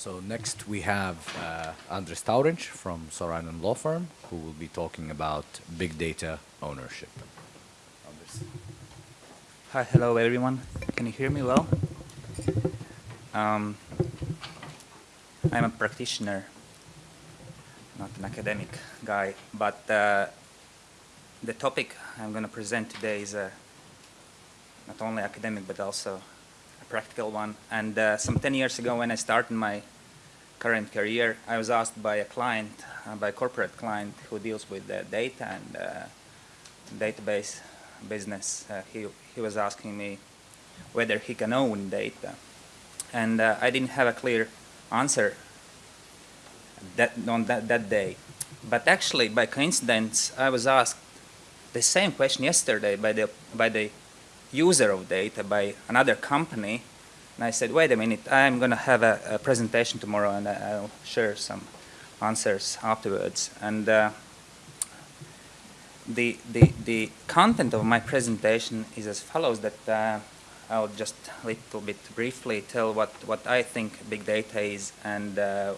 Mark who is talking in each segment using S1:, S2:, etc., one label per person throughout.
S1: So next we have uh, Andres Taurinch from Sorainen Law Firm, who will be talking about big data ownership. Andres.
S2: Hi, hello everyone. Can you hear me well? Um, I'm a practitioner, not an academic guy, but uh, the topic I'm going to present today is a not only academic but also practical one. And uh, some 10 years ago when I started my current career, I was asked by a client, uh, by a corporate client who deals with the data and uh, database business. Uh, he, he was asking me whether he can own data. And uh, I didn't have a clear answer that, on that, that day. But actually, by coincidence, I was asked the same question yesterday by the, by the user of data, by another company. And I said, wait a minute, I'm going to have a, a, presentation tomorrow and I'll share some answers afterwards. And uh, the, the, the content of my presentation is as follows that uh, I'll just a little bit briefly tell what, what I think big data is and uh,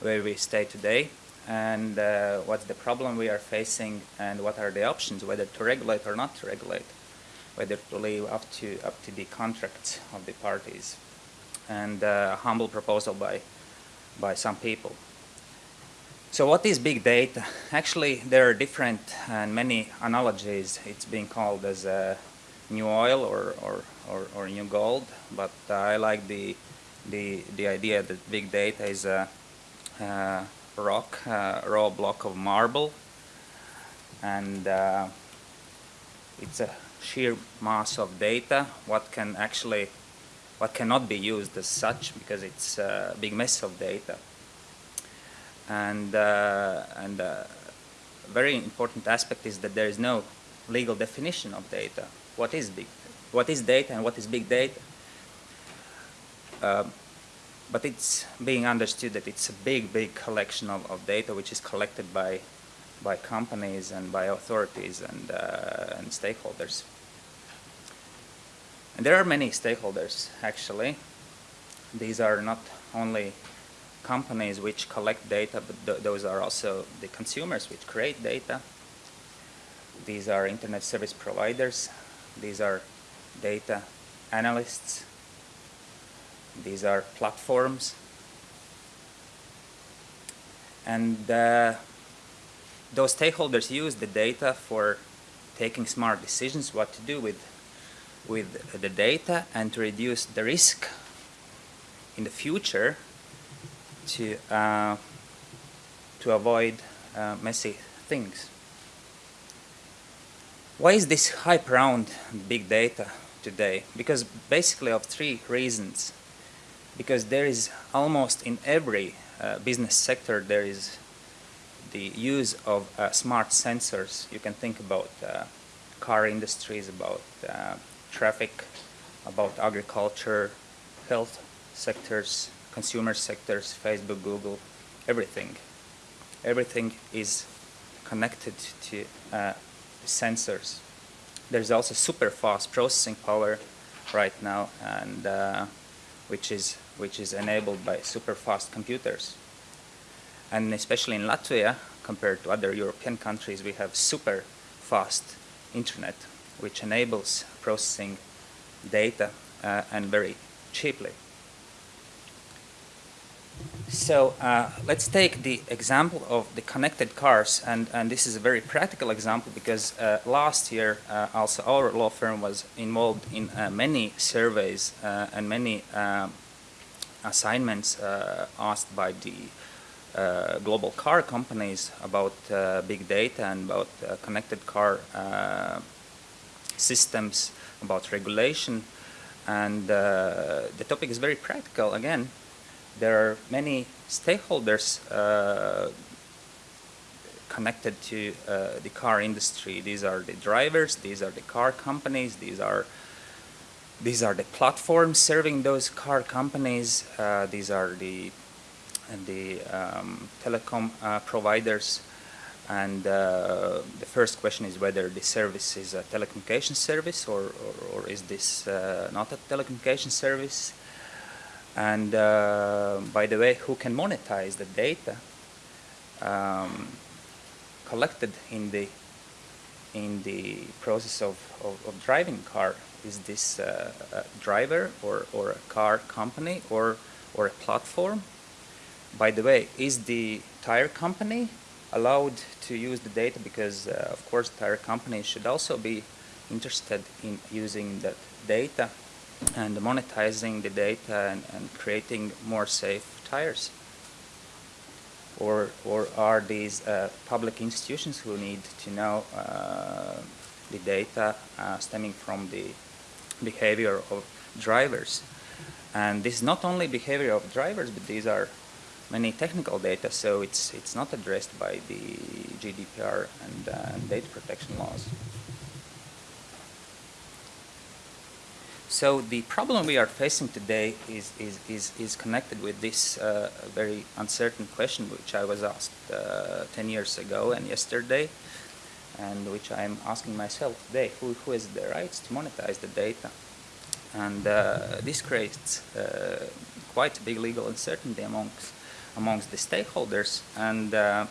S2: where we stay today and uh, what's the problem we are facing and what are the options, whether to regulate or not to regulate, whether to leave up to, up to the contracts of the parties, and uh, a humble proposal by, by some people. So what is big data? Actually, there are different and many analogies. It's being called as a new oil or, or, or, or new gold, but uh, I like the, the, the idea that big data is a, uh, rock, uh, raw block of marble, and uh, it's a sheer mass of data. What can actually, what cannot be used as such because it's a big mess of data. And uh, and a very important aspect is that there is no legal definition of data. What is big? What is data and what is big data? Um, but it's being understood that it's a big, big collection of, of data which is collected by, by companies and by authorities and, uh, and stakeholders. And there are many stakeholders, actually. These are not only companies which collect data, but th those are also the consumers which create data. These are internet service providers. These are data analysts these are platforms. And uh, those stakeholders use the data for taking smart decisions what to do with, with the data and to reduce the risk in the future to, uh, to avoid uh, messy things. Why is this hype around big data today? Because basically of three reasons because there is almost in every uh, business sector there is the use of uh, smart sensors. You can think about uh, car industries, about uh, traffic, about agriculture, health sectors, consumer sectors, Facebook, Google, everything. Everything is connected to uh, sensors. There's also super fast processing power right now and uh, which is which is enabled by super fast computers. And especially in Latvia, compared to other European countries, we have super fast internet, which enables processing data uh, and very cheaply. So uh, let's take the example of the connected cars, and, and this is a very practical example because uh, last year uh, also our law firm was involved in uh, many surveys uh, and many assignments asked by the global car companies about big data and about connected car systems, about regulation. And the topic is very practical. Again, there are many stakeholders uh, connected to uh, the car industry. These are the drivers, these are the car companies, these are these are the platforms serving those car companies. Uh, these are the the um, telecom uh, providers. And uh, the first question is whether the service is a telecommunication service or, or, or is this uh, not a telecommunication service. And uh, by the way, who can monetize the data um, collected in the in the process of, of, of driving car? Is this a driver or, or a car company or or a platform? By the way, is the tire company allowed to use the data because uh, of course tire companies should also be interested in using that data and monetizing the data and, and creating more safe tires. Or or are these uh, public institutions who need to know uh, the data uh, stemming from the behavior of drivers? And this is not only behavior of drivers but these are many technical data, so it's it's not addressed by the GDPR and uh, data protection laws. So the problem we are facing today is is is, is connected with this uh, very uncertain question, which I was asked uh, 10 years ago and yesterday, and which I am asking myself today: Who who has the rights to monetize the data? And uh, this creates uh, quite a big legal uncertainty amongst amongst the stakeholders and uh,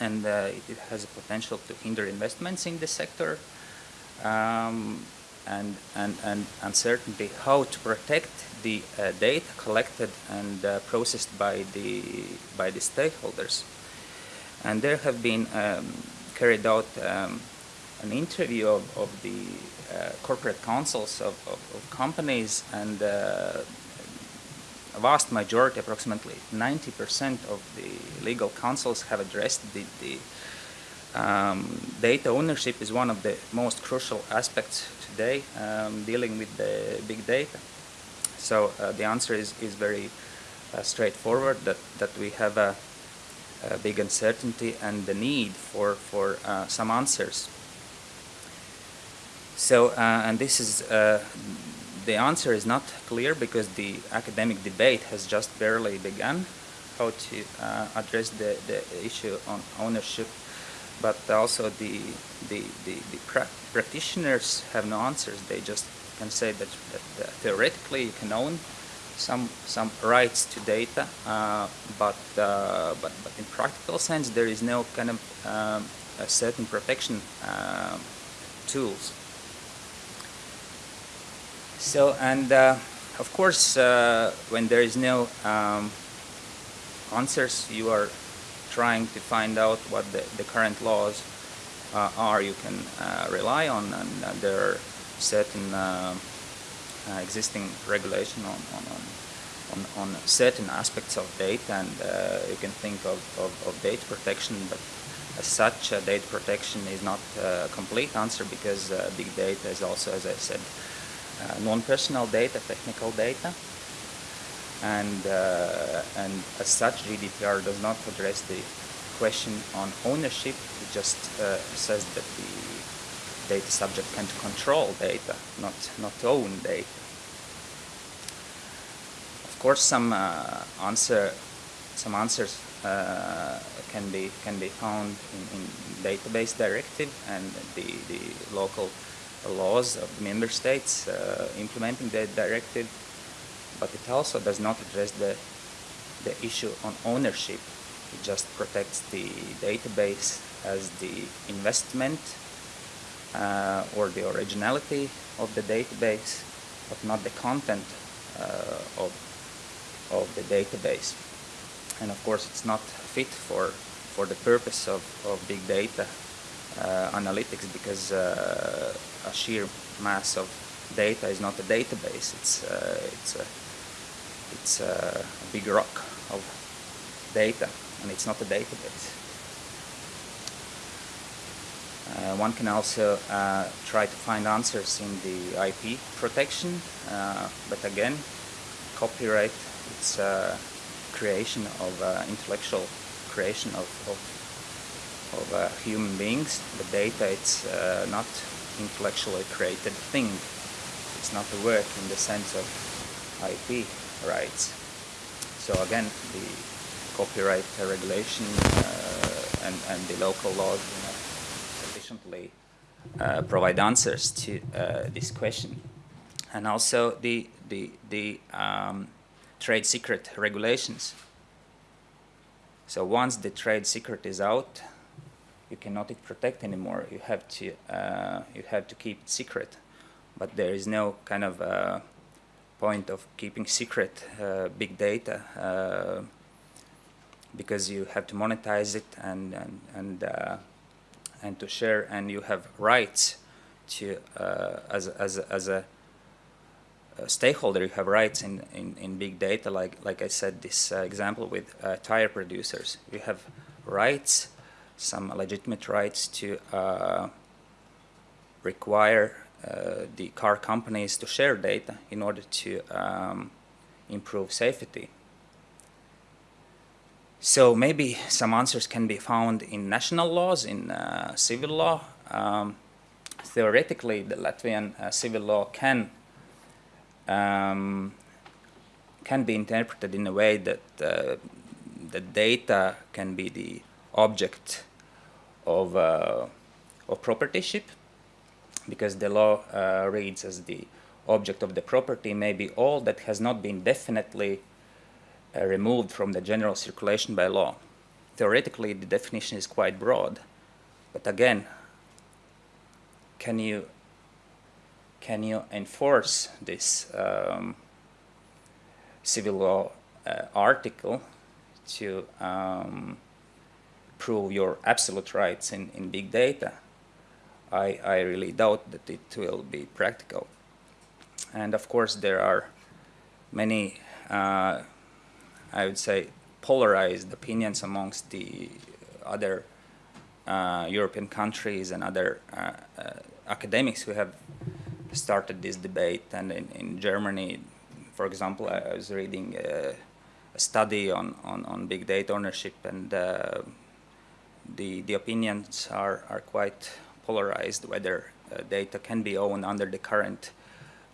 S2: and uh, it has a potential to hinder investments in the sector um, and, and, and uncertainty how to protect the uh, data collected and uh, processed by the by the stakeholders. And there have been um, carried out um, an interview of, of the uh, corporate counsels of, of, of companies and uh, vast majority, approximately 90% of the legal counsels have addressed the, the um, data ownership is one of the most crucial aspects today um, dealing with the big data. So uh, the answer is, is very uh, straightforward that, that we have a, a, big uncertainty and the need for, for uh, some answers. So, uh, and this is uh, the answer is not clear because the academic debate has just barely begun how to uh, address the, the issue on ownership. But also the the, the, the pra practitioners have no answers. They just can say that, that uh, theoretically you can own some some rights to data uh, but, uh, but but in practical sense there is no kind of um, certain protection uh, tools so, and uh, of course, uh, when there is no um, answers, you are trying to find out what the, the current laws uh, are you can uh, rely on, and uh, there are certain uh, existing regulation on, on, on, on, certain aspects of data, and you can think of, of, of, data protection, but as such, data protection is not a complete answer because big data is also, as I said, non-personal data, technical data. And, uh, and as such, GDPR does not address the question on ownership. It just uh, says that the data subject can control data, not, not own data. Of course, some uh, answer, some answers uh, can be can be found in, in database directive and the the local laws of the member states uh, implementing the directive, but it also does not address the, the issue on ownership. It just protects the database as the investment uh, or the originality of the database, but not the content uh, of, of the database. And of course, it's not fit for, for the purpose of, of big data uh, analytics because uh, a sheer mass of data is not a database. It's uh, it's a it's a big rock of data, and it's not a database. Uh, one can also uh, try to find answers in the IP protection, uh, but again, copyright, it's creation of intellectual creation of, of of uh, human beings. The data, it's uh, not intellectually created thing. It's not a work in the sense of IP rights. So again, the copyright regulation uh, and, and the local laws do not sufficiently uh, provide answers to uh, this question. And also the, the, the um, trade secret regulations. So once the trade secret is out, you cannot protect anymore. You have to uh, you have to keep it secret, but there is no kind of uh, point of keeping secret uh, big data uh, because you have to monetize it and and and, uh, and to share, and you have rights to uh, as as as a stakeholder, you have rights in, in, in big data, like, like I said, this example with tire producers. You have rights, some legitimate rights to uh, require the car companies to share data in order to um, improve safety. So maybe some answers can be found in national laws, in uh, civil law. Um, theoretically, the Latvian uh, civil law can um, can be interpreted in a way that uh, the data can be the object of, uh, of proprietorship because the law uh, reads as the object of the property may be all that has not been definitely uh, removed from the general circulation by law. Theoretically, the definition is quite broad, but again, can you can you enforce this um, civil law uh, article to um, prove your absolute rights in, in big data? I, I really doubt that it will be practical. And of course, there are many, uh, I would say, polarized opinions amongst the other uh, European countries and other uh, uh academics who have started this debate. And in, in Germany, for example, I was reading a, study on, on, on, big data ownership, and uh, the, the opinions are, are quite polarized whether uh, data can be owned under the current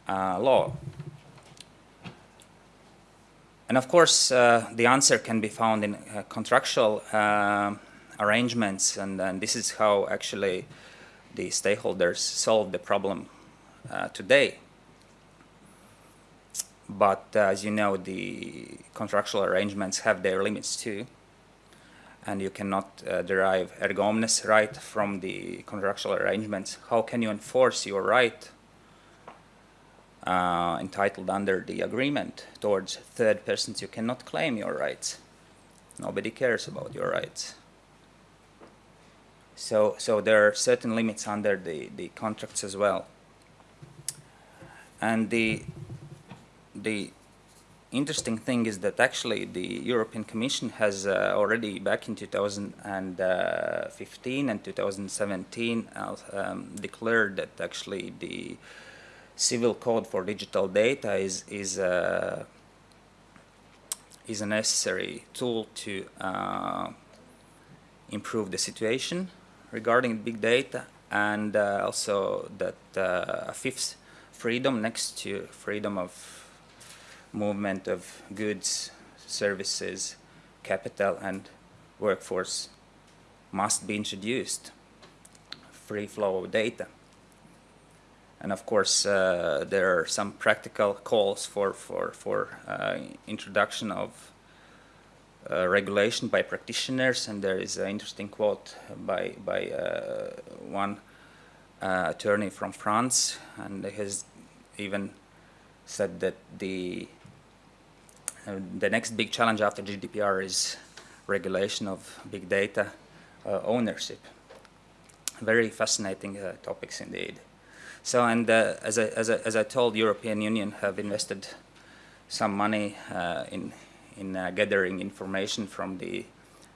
S2: uh, law. And of course, uh, the answer can be found in uh, contractual uh, arrangements, and, and this is how actually the stakeholders solve the problem uh, today. But as you know, the contractual arrangements have their limits too. And you cannot uh, derive erga omnes right from the contractual arrangements. How can you enforce your right uh, entitled under the agreement towards third persons? You cannot claim your rights. Nobody cares about your rights. So, so there are certain limits under the, the contracts as well. And the, the interesting thing is that actually the European Commission has uh, already back in 2015 and 2017 uh, um, declared that actually the civil code for digital data is is uh, is a necessary tool to uh, improve the situation regarding big data and uh, also that uh, a fifth freedom next to freedom of movement of goods, services, capital and workforce must be introduced. Free flow of data. And of course, uh, there are some practical calls for, for, for uh, introduction of uh, regulation by practitioners. And there is an interesting quote by, by uh, one uh, attorney from France, and his even said that the the next big challenge after GDPR is regulation of big data uh, ownership. Very fascinating uh, topics indeed. So, and uh, as, I, as, I, as I told, European Union have invested some money uh, in in uh, gathering information from the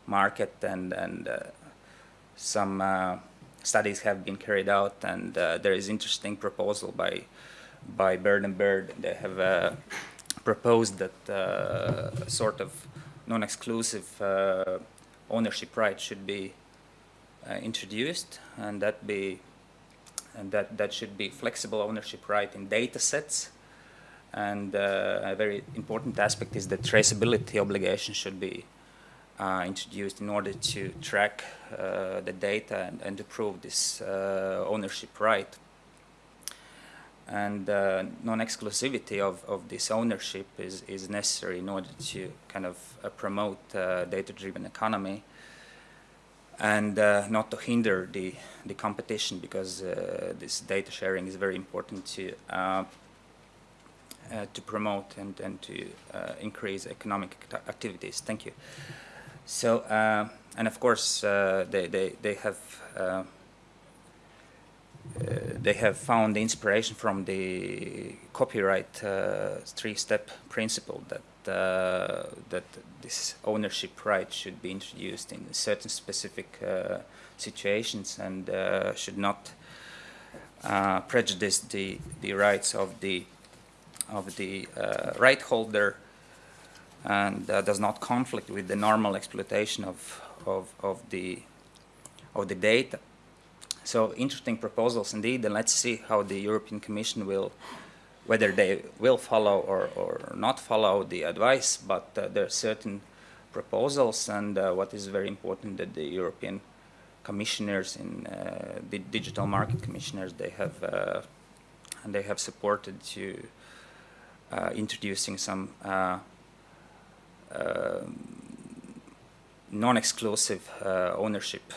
S2: market, and and some studies have been carried out, and there is interesting proposal by by Bird and Bird. They have uh, proposed that uh, a sort of non-exclusive uh, ownership right should be uh, introduced, and that be and that that should be flexible ownership right in data sets. And uh, a very important aspect is that traceability obligation should be uh, introduced in order to track the data and, and to prove this ownership right. And uh, non-exclusivity of, of this ownership is, is necessary in order to kind of uh, promote uh, data-driven economy and uh, not to hinder the, the competition because uh, this data sharing is very important to, uh, to promote and, and to increase economic activities. Thank you. So, and of course, they, they, they have they have found inspiration from the copyright uh, three-step principle that uh, that this ownership right should be introduced in certain specific situations and should not prejudice the the rights of the of the right holder and uh, does not conflict with the normal exploitation of, of, of, the, of the data. So interesting proposals indeed, and let's see how the European Commission will, whether they will follow or, or not follow the advice, but uh, there are certain proposals, and uh, what is very important that the European commissioners in uh, the digital market commissioners, they have, uh, and they have supported to uh, introducing some uh, non-exclusive ownership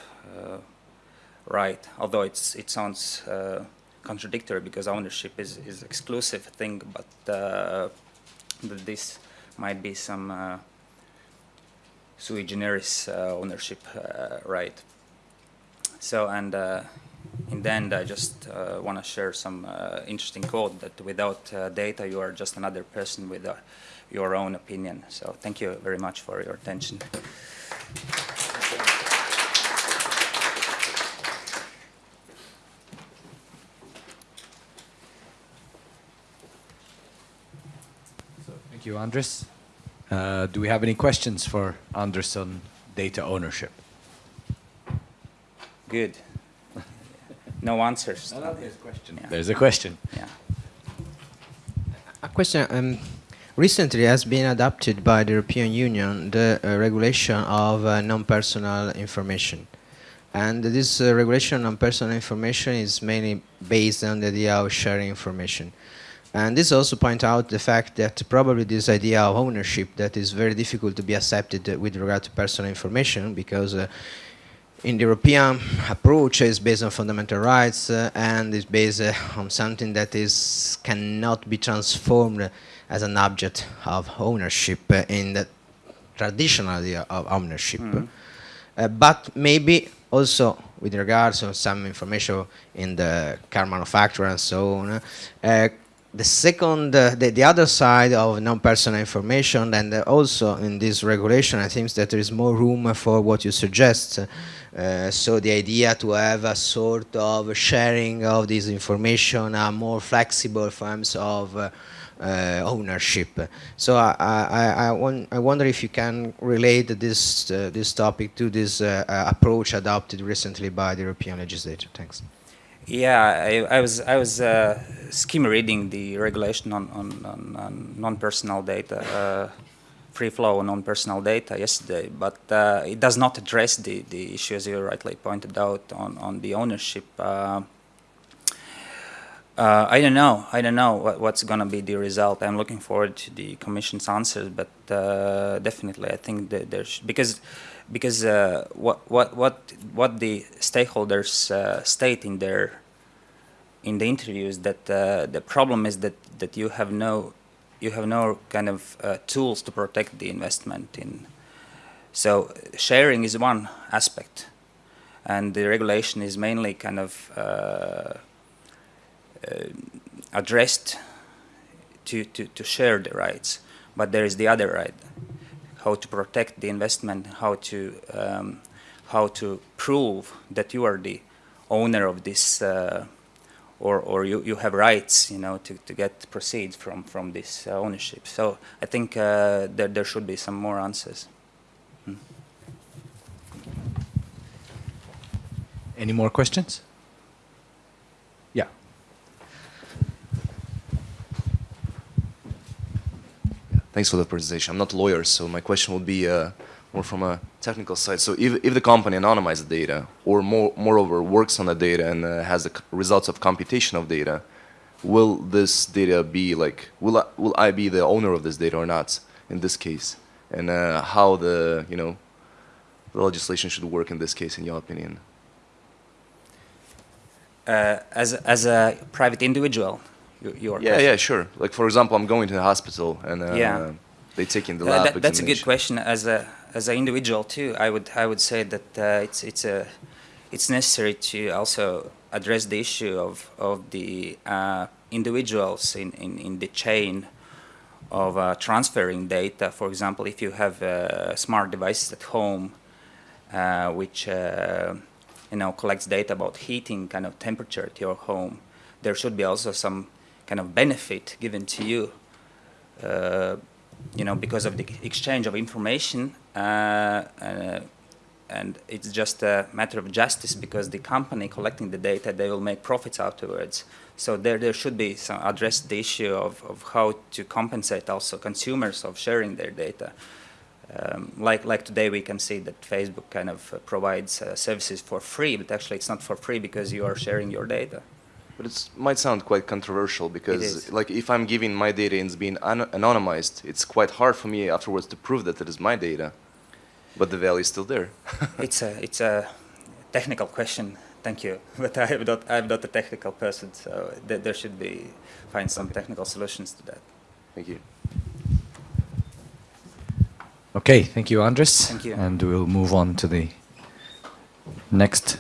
S2: right, although it's, it sounds uh, contradictory because ownership is, is exclusive thing, but uh, this might be some uh, sui generis uh, ownership uh, right. So, and uh, in the end, I just want to share some interesting quote that without data, you are just another person with your own opinion. So thank you very much for your attention.
S1: Thank you, Andres. Uh, do we have any questions for Andres on data ownership?
S2: Good. No answers.
S1: No, no, there's a question. Yeah. There's a question.
S2: Yeah.
S3: A question. Um, recently has been adopted by the European Union the uh, regulation of uh, non-personal information. And this uh, regulation on personal information is mainly based on the idea of sharing information. And this also point out the fact that probably this idea of ownership that is very difficult to be accepted with regard to personal information because uh, in the European approach is based on fundamental rights uh, and is based uh, on something that is cannot be transformed as an object of ownership uh, in the traditional idea of ownership. Mm -hmm. but maybe also with regards to some information in the car manufacturer and so on, uh, the second, uh, the, the other side of non-personal information, and uh, also in this regulation, I think that there is more room for what you suggest. Uh, so the idea to have a sort of sharing of this information, a more flexible forms of uh, uh, ownership. So I, I, I, want, I, wonder if you can relate this, uh, this topic to this approach adopted recently by the European legislature. Thanks.
S2: Yeah, I, I, was I was uh, skim reading the regulation on on, on, on non-personal data, uh, free flow on non-personal data yesterday, but uh, it does not address the the issue as you rightly pointed out on on the ownership. Uh, uh, I don't know. I don't know what, what's going to be the result. I'm looking forward to the Commission's answers, but uh, definitely I think that there's because because uh, what what what what the stakeholders uh, state in their in the interviews that uh, the problem is that that you have no you have no kind of uh, tools to protect the investment in. So sharing is one aspect and the regulation is mainly kind of uh, uh, addressed to, to, to share the rights but there is the other right how to protect the investment, how to um, how to prove that you are the owner of this, uh, or or you, you have rights, you know, to, to get proceeds from from this uh, ownership. So I think uh, there there should be some more answers. Hmm.
S1: Any more questions?
S4: Thanks for the presentation. I'm not a lawyer, so my question would be uh, more from a technical side. So if, if the company anonymizes the data, or more, moreover works on the data and uh, has the results of computation of data, will this data be like, will I, will I be the owner of this data or not in this case? And uh, how the, you know, the legislation should work in this case, in your opinion?
S2: Uh, as, as a private individual, you, you are
S4: Yeah, yeah, sure. Like, for example, I'm going to the hospital and uh,
S2: Yeah.
S4: they take in the lab
S2: that, that's a good question. As a as an individual too, I would I would say that uh, it's it's a it's necessary to also address the issue of of the uh, individuals in, in, in the chain of uh, transferring data. For example, if you have uh, smart devices at home, uh, which uh, you know collects data about heating, kind of temperature at your home, there should be also some kind of benefit given to you uh, you know, because of the exchange of information, uh, uh, and it's just a matter of justice because the company collecting the data, they will make profits afterwards. So there, there should be some address the issue of, of how to compensate also consumers of sharing their data. Um, like, like today we can see that Facebook kind of uh, provides uh, services for free, but actually it's not for free because you are sharing your data.
S4: But it might sound quite controversial because, like, if I'm giving my data and it's being an anonymized, it's quite hard for me afterwards to prove that it is my data, but the value is still there.
S2: it's a it's a technical question. Thank you, but I am not I'm not a technical person, so th there should be find some technical solutions to that.
S4: Thank you.
S1: Okay, thank you, Andres.
S2: Thank you.
S1: And we'll move on to the next